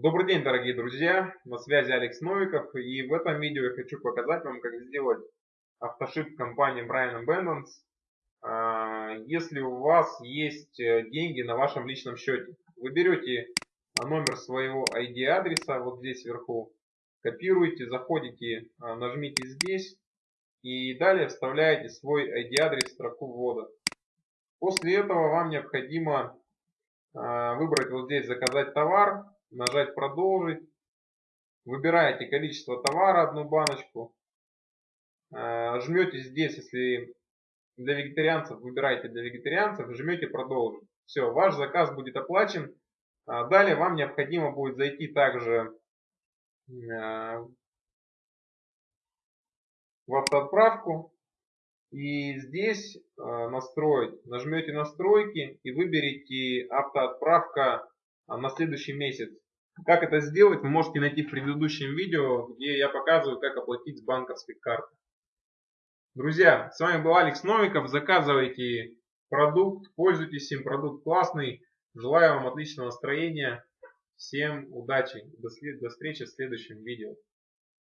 Добрый день, дорогие друзья! На связи Алекс Новиков. И в этом видео я хочу показать вам, как сделать автошип компании Brian Abundance, а, если у вас есть э, деньги на вашем личном счете. Вы берете номер своего ID-адреса вот здесь вверху, копируете, заходите, а, нажмите здесь и далее вставляете свой ID-адрес в строку ввода. После этого вам необходимо а, выбрать вот здесь «Заказать товар», нажать «Продолжить». Выбираете количество товара, одну баночку. А, жмете здесь, если для вегетарианцев, выбираете для вегетарианцев, жмете «Продолжить». Все, ваш заказ будет оплачен. А, далее вам необходимо будет зайти также в автоотправку и здесь э, настроить, нажмете настройки и выберите автоотправка на следующий месяц. Как это сделать, вы можете найти в предыдущем видео, где я показываю, как оплатить с банковской карты. Друзья, с вами был Алекс Новиков. Заказывайте продукт, пользуйтесь им, продукт классный. Желаю вам отличного настроения. Всем удачи. До встречи в следующем видео.